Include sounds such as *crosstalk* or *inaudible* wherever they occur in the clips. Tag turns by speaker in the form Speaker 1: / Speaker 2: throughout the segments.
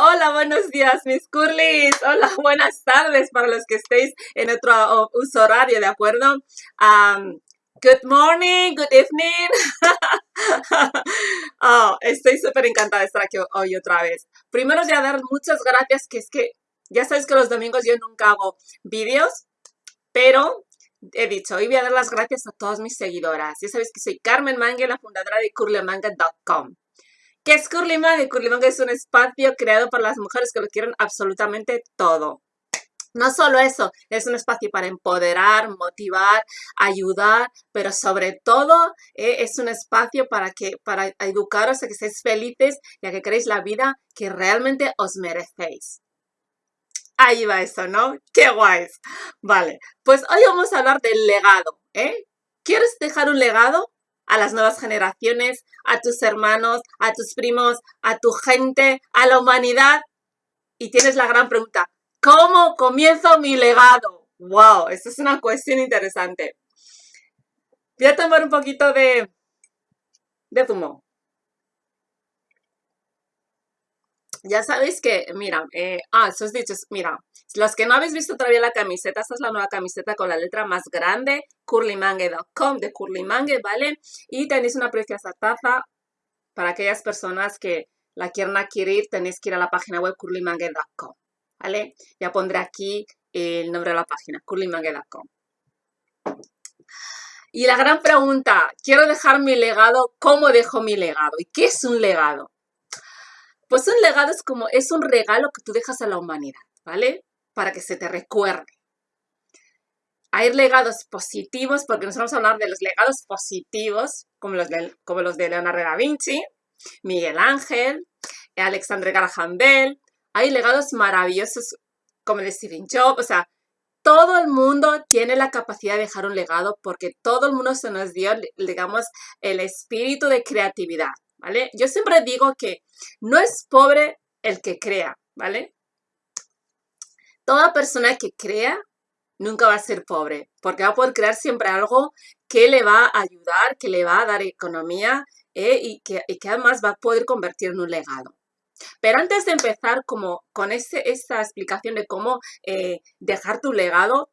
Speaker 1: Hola, buenos días, mis curlis. Hola, *laughs* buenas tardes para los que estéis en otro uso horario, ¿de acuerdo? good morning, good evening. *laughs* oh, estoy súper encantada de estar aquí hoy otra vez. Primero voy a dar muchas gracias, que es que ya sabéis que los domingos yo nunca hago vídeos, pero he dicho, hoy voy a dar las gracias a todas mis seguidoras. Ya sabéis que soy Carmen Mangue, la fundadora de curlymanga.com. ¿Qué es Curlimanga? Curlimanga es un espacio creado por las mujeres que lo quieren absolutamente todo. No solo eso, es un espacio para empoderar, motivar, ayudar, pero sobre todo eh, es un espacio para, que, para educaros a que seáis felices y a que queréis la vida que realmente os merecéis. Ahí va eso, ¿no? ¡Qué guays! Vale, pues hoy vamos a hablar del legado, ¿eh? ¿Quieres dejar un legado? A las nuevas generaciones, a tus hermanos, a tus primos, a tu gente, a la humanidad. Y tienes la gran pregunta, ¿cómo comienzo mi legado? ¡Wow! Esta es una cuestión interesante. Voy a tomar un poquito de, de zumo. Ya sabéis que, mira, eh, ah, esos dichos, mira, los que no habéis visto todavía la camiseta, esta es la nueva camiseta con la letra más grande, curlymangue.com de curlymangue, ¿vale? Y tenéis una preciosa taza para aquellas personas que la quieran adquirir, tenéis que ir a la página web curlymangue.com, ¿vale? Ya pondré aquí el nombre de la página, curlymangue.com. Y la gran pregunta, quiero dejar mi legado, ¿cómo dejo mi legado? ¿Y qué es un legado? Pues un legado es como, es un regalo que tú dejas a la humanidad, ¿vale? Para que se te recuerde. Hay legados positivos, porque nos vamos a hablar de los legados positivos, como los de, Leonardo da Vinci, Miguel Ángel, Alexandre Graham. Hay legados maravillosos, como de Stephen Jobs, o sea, todo el mundo tiene la capacidad de dejar un legado porque todo el mundo se nos dio, digamos, el espíritu de creatividad. ¿Vale? Yo siempre digo que no es pobre el que crea, ¿vale? Toda persona que crea nunca va a ser pobre, porque va a poder crear siempre algo que le va a ayudar, que le va a dar economía ¿eh? y, que, además va a poder convertir en un legado. Pero antes de empezar como con ese, esta explicación de cómo eh, dejar tu legado,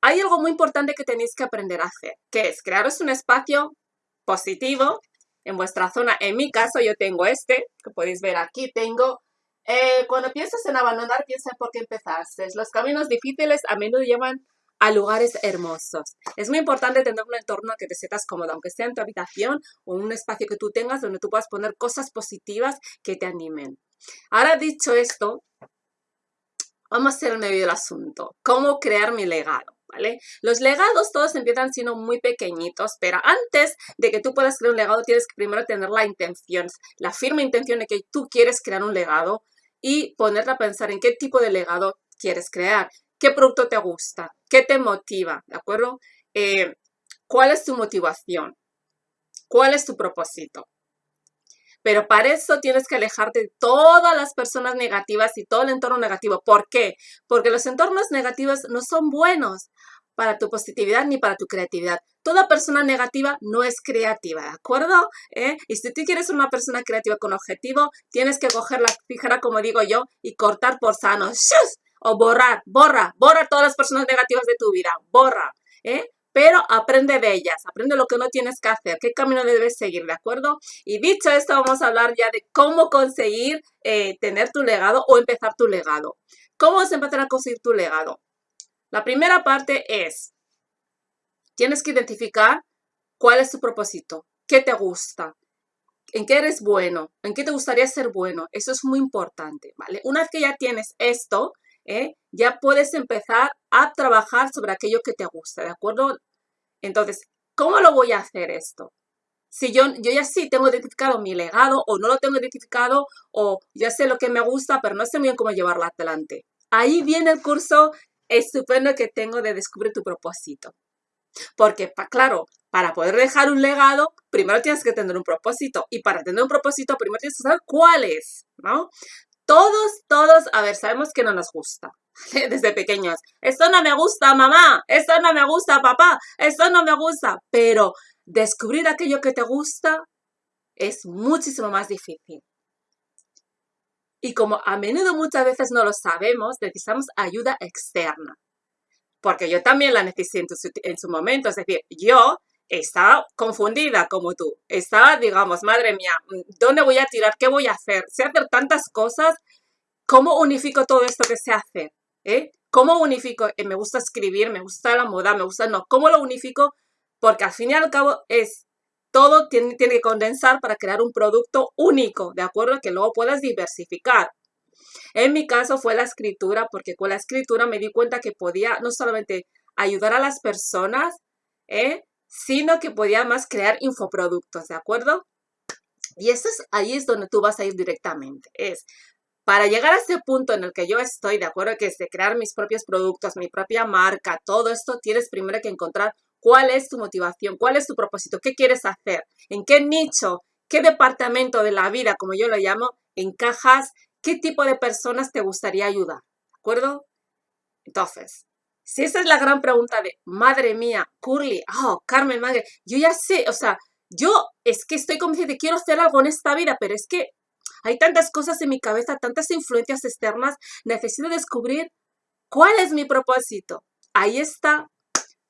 Speaker 1: hay algo muy importante que tenéis que aprender a hacer, que es crearos un espacio positivo, en vuestra zona. En mi caso yo tengo este, que podéis ver aquí, tengo... Eh, cuando piensas en abandonar, piensa por qué empezaste. Los caminos difíciles a menudo llevan a lugares hermosos. Es muy importante tener un entorno que te sientas cómodo, aunque sea en tu habitación o un espacio que tú tengas donde tú puedas poner cosas positivas que te animen. Ahora dicho esto, vamos a hacer el medio del asunto. ¿Cómo crear mi legado? Los legados todos empiezan siendo muy pequeñitos, pero antes de que tú puedas crear un legado tienes que primero tener la intención, la firme intención de que tú quieres crear un legado y ponerte a pensar en qué tipo de legado quieres crear, qué producto te gusta, qué te motiva, ¿de acuerdo? Eh, ¿Cuál es tu motivación? ¿Cuál es tu propósito? Pero para eso tienes que alejarte de todas las personas negativas y todo el entorno negativo. ¿Por qué? Porque los entornos negativos no son buenos para tu positividad ni para tu creatividad. Toda persona negativa no es creativa, ¿de acuerdo? ¿Eh? Y si tú quieres ser una persona creativa con objetivo, tienes que coger la tijera, como digo yo, y cortar por sano. O borrar, borra, borra todas las personas negativas de tu vida, borra. ¿eh? Pero aprende de ellas, aprende lo que no tienes que hacer, qué camino debes seguir, ¿de acuerdo? Y dicho esto, vamos a hablar ya de cómo conseguir eh, tener tu legado o empezar tu legado. ¿Cómo vas a empezar a conseguir tu legado? La primera parte es, tienes que identificar cuál es tu propósito, qué te gusta, en qué eres bueno, en qué te gustaría ser bueno. Eso es muy importante, ¿vale? Una vez que ya tienes esto, ¿eh? ya puedes empezar a trabajar sobre aquello que te gusta, ¿de acuerdo? Entonces, ¿cómo lo voy a hacer esto? Si yo, yo ya sí tengo identificado mi legado o no lo tengo identificado o ya sé lo que me gusta, pero no sé muy bien cómo llevarlo adelante. Ahí viene el curso estupendo que tengo de descubrir tu propósito. Porque, claro, para poder dejar un legado, primero tienes que tener un propósito. Y para tener un propósito, primero tienes que saber cuál es, ¿no? Todos, todos, a ver, sabemos que no nos gusta *laughs* desde pequeños. Esto no me gusta, mamá. Esto no me gusta, papá. Esto no me gusta. Pero descubrir aquello que te gusta es muchísimo más difícil. Y como a menudo muchas veces no lo sabemos, necesitamos ayuda externa. Porque yo también la necesité en su, en su momento. Es decir, yo estaba confundida como tú. Estaba, digamos, madre mía, ¿dónde voy a tirar? ¿Qué voy a hacer? Sé hacer tantas cosas. ¿Cómo unifico todo esto que sé hacer? ¿Eh? ¿Cómo unifico? Eh, me gusta escribir, me gusta la moda, me gusta... No, ¿cómo lo unifico? Porque al fin y al cabo es... Todo tiene, tiene que condensar para crear un producto único, ¿de acuerdo? Que luego puedas diversificar. En mi caso fue la escritura, porque con la escritura me di cuenta que podía no solamente ayudar a las personas, ¿eh? Sino que podía más crear infoproductos, ¿de acuerdo? Y eso es, ahí es donde tú vas a ir directamente. Es para llegar a ese punto en el que yo estoy, de acuerdo, que es de crear mis propios productos, mi propia marca, todo esto, tienes primero que encontrar cuál es tu motivación, cuál es tu propósito, qué quieres hacer, en qué nicho, qué departamento de la vida, como yo lo llamo, encajas, qué tipo de personas te gustaría ayudar, ¿de acuerdo? Entonces, si esa es la gran pregunta de, madre mía, Curly, oh, Carmen, madre, yo ya sé, o sea, yo es que estoy convencida de quiero hacer algo en esta vida, pero es que hay tantas cosas en mi cabeza, tantas influencias externas, necesito descubrir cuál es mi propósito. Ahí está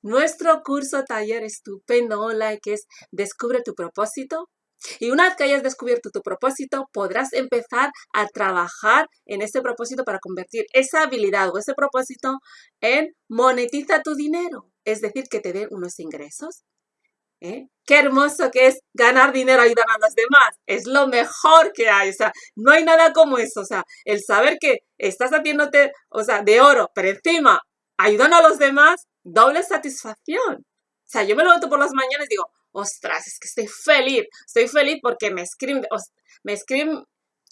Speaker 1: nuestro curso taller estupendo online que es Descubre tu propósito y una vez que hayas descubierto tu propósito, podrás empezar a trabajar en ese propósito para convertir esa habilidad o ese propósito en monetiza tu dinero, es decir, que te den unos ingresos. ¿Eh? Qué hermoso que es ganar dinero ayudando a los demás. Es lo mejor que hay. O sea, no hay nada como eso. O sea, el saber que estás haciéndote, o sea, de oro, pero encima ayudando a los demás, doble satisfacción. O sea, yo me levanto por las mañanas y digo, ostras, es que estoy feliz, estoy feliz porque me escriben, me escriben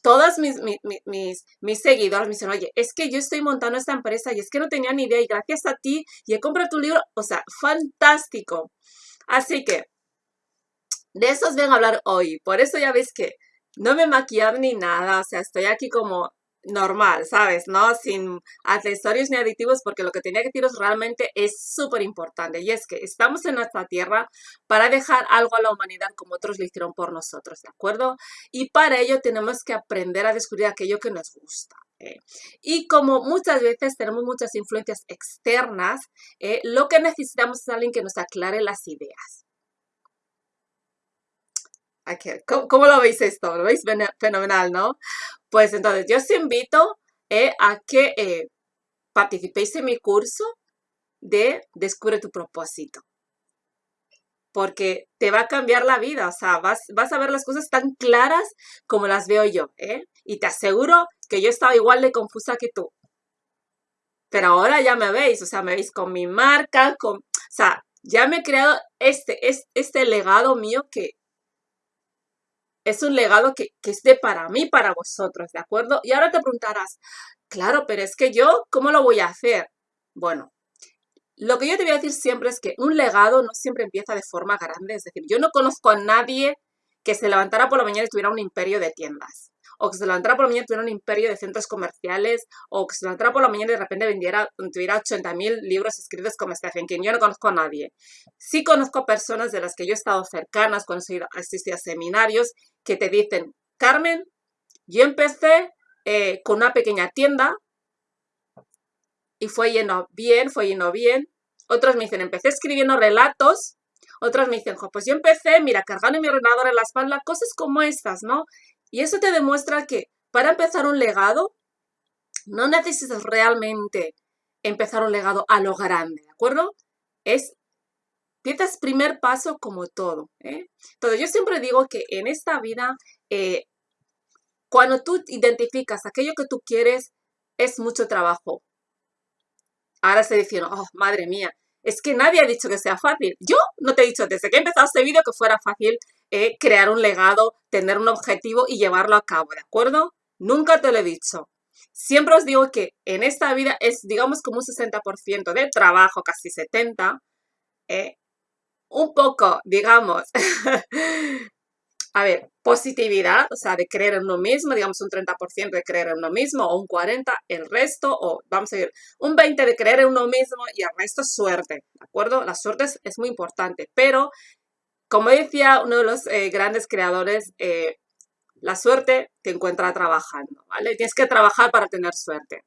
Speaker 1: todas mis, mis, mis, mis seguidores, me dicen, oye, es que yo estoy montando esta empresa y es que no tenía ni idea y gracias a ti y he comprado tu libro, o sea, fantástico. Así que, de eso os vengo a hablar hoy, por eso ya veis que no me he ni nada, o sea, estoy aquí como normal, ¿sabes? ¿No? Sin accesorios ni aditivos, porque lo que tenía que deciros realmente es súper importante. Y es que estamos en nuestra tierra para dejar algo a la humanidad como otros lo hicieron por nosotros, ¿de acuerdo? Y para ello tenemos que aprender a descubrir aquello que nos gusta. ¿eh? Y como muchas veces tenemos muchas influencias externas, ¿eh? lo que necesitamos es alguien que nos aclare las ideas. ¿Cómo, lo veis esto? ¿Lo veis fenomenal, no? Pues entonces yo os invito eh, a que eh, participéis en mi curso de Descubre tu propósito. Porque te va a cambiar la vida, o sea, vas, vas a ver las cosas tan claras como las veo yo, ¿eh? Y te aseguro que yo estaba igual de confusa que tú. Pero ahora ya me veis, o sea, me veis con mi marca, con, o sea, ya me he creado este, este legado mío que es un legado que, es de para mí, para vosotros, ¿de acuerdo? Y ahora te preguntarás, claro, pero es que yo, ¿cómo lo voy a hacer? Bueno, lo que yo te voy a decir siempre es que un legado no siempre empieza de forma grande, es decir, yo no conozco a nadie que se levantara por la mañana y tuviera un imperio de tiendas, o que se levantara por la mañana tuviera un imperio de centros comerciales, o que se levantara por la mañana y de repente vendiera, tuviera 80.000 libros escritos como Stephen King. Yo no conozco a nadie. Sí conozco personas de las que yo he estado cercanas, cuando he asistido a seminarios, que te dicen, Carmen, yo empecé eh, con una pequeña tienda y fue yendo bien, fue yendo bien. Otros me dicen, empecé escribiendo relatos. Otros me dicen, pues yo empecé, mira, cargando mi ordenador en la espalda, cosas como estas, ¿no? Y eso te demuestra que para empezar un legado, no necesitas realmente empezar un legado a lo grande, ¿de acuerdo? Es Piensas primer paso como todo. ¿eh? Entonces, yo siempre digo que en esta vida, eh, cuando tú identificas aquello que tú quieres, es mucho trabajo. Ahora se diciendo, oh, madre mía, es que nadie ha dicho que sea fácil. Yo no te he dicho desde que he empezado este vídeo que fuera fácil eh, crear un legado, tener un objetivo y llevarlo a cabo, ¿de acuerdo? Nunca te lo he dicho. Siempre os digo que en esta vida es, digamos, como un 60% de trabajo, casi 70%, eh, un poco, digamos, *laughs* a ver, positividad, o sea, de creer en uno mismo, digamos un 30% de creer en uno mismo, o un 40% el resto, o vamos a decir, un 20% de creer en uno mismo y el resto suerte, ¿de acuerdo? La suerte es, muy importante, pero como decía uno de los eh, grandes creadores, eh, La suerte te encuentra trabajando, ¿vale? Tienes que trabajar para tener suerte.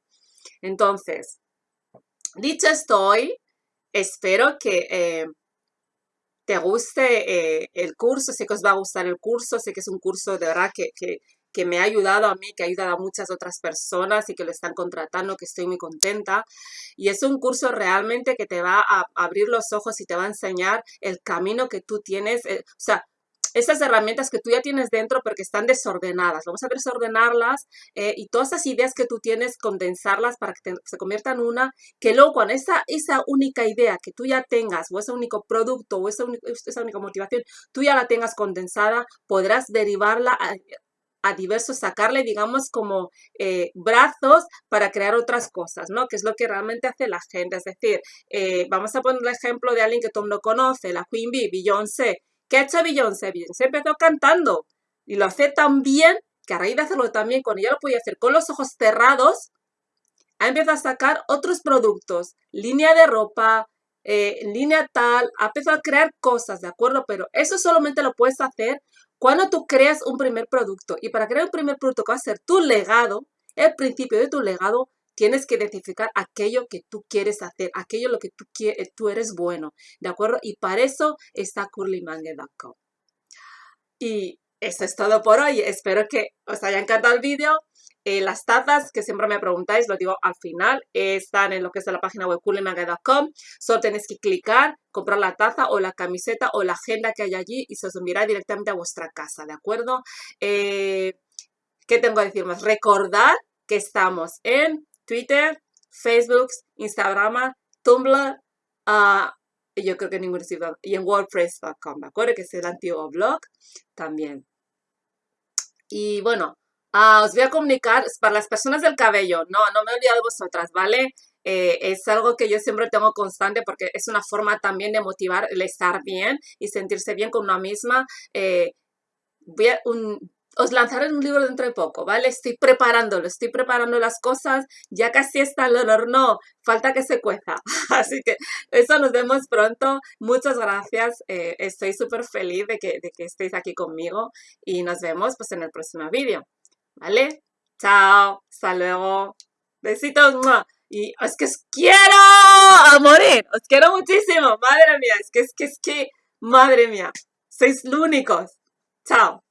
Speaker 1: Entonces, dicho esto hoy, espero que eh, te guste el curso, sé que os va a gustar el curso, sé que es un curso de verdad que, que, que me ha ayudado a mí, que ha ayudado a muchas otras personas y que lo están contratando, que estoy muy contenta. Y es un curso realmente que te va a abrir los ojos y te va a enseñar el camino que tú tienes, eh, o sea, esas herramientas que tú ya tienes dentro porque están desordenadas. Vamos a desordenarlas eh, y todas esas ideas que tú tienes, condensarlas para que se conviertan en una, que luego cuando esa, esa única idea que tú ya tengas o ese único producto o esa, esa única motivación, tú ya la tengas condensada, podrás derivarla a, a diversos, sacarle, digamos, como eh, brazos para crear otras cosas, ¿no? Que es lo que realmente hace la gente. Es decir, eh, vamos a poner el ejemplo de alguien que todo mundo conoce, la Queen Bee, Beyoncé. ¿Qué ha hecho Beyoncé? Beyoncé empezó cantando y lo hace tan bien que a raíz de hacerlo también, cuando ya lo podía hacer con los ojos cerrados, ha empezado a sacar otros productos, línea de ropa, eh, línea tal, ha empezado a crear cosas, ¿de acuerdo? Pero eso solamente lo puedes hacer cuando tú creas un primer producto y para crear un primer producto que va a ser tu legado, el principio de tu legado, tienes que identificar aquello que tú quieres hacer, aquello lo que tú, quieres, tú eres bueno, ¿de acuerdo? Y para eso está curlymangue.com. Y eso es todo por hoy. Espero que os haya encantado el vídeo. Eh, las tazas que siempre me preguntáis, lo digo al final, están en lo que es la página web coolymanga.com. Solo tenéis que clicar, comprar la taza o la camiseta o la agenda que hay allí y se os enviará directamente a vuestra casa, ¿de acuerdo? Eh, ¿Qué tengo que decir más? Recordad que estamos en Twitter, Facebook, Instagram, Tumblr, uh, yo creo que ningún sitio, y en WordPress.com, ¿de acuerdo? Que es el antiguo blog también. Y bueno, Ah, os voy a comunicar para las personas del cabello. No, no me he olvidado de vosotras, ¿vale? Eh, es algo que yo siempre tengo constante porque es una forma también de motivar el estar bien y sentirse bien con una misma. Eh, voy a, un, os lanzaré un libro dentro de poco, ¿vale? Estoy preparándolo, estoy preparando las cosas, ya casi está el horno, falta que se cueza. *laughs* Así que eso nos vemos pronto. Muchas gracias, eh, estoy súper feliz de que, de que estéis aquí conmigo y nos vemos pues en el próximo vídeo. ¿Vale? Chao, hasta luego. Besitos. Y es que os quiero a morir. Os quiero muchísimo. Madre mía, es que es que es que, madre mía. Sois los únicos. Chao.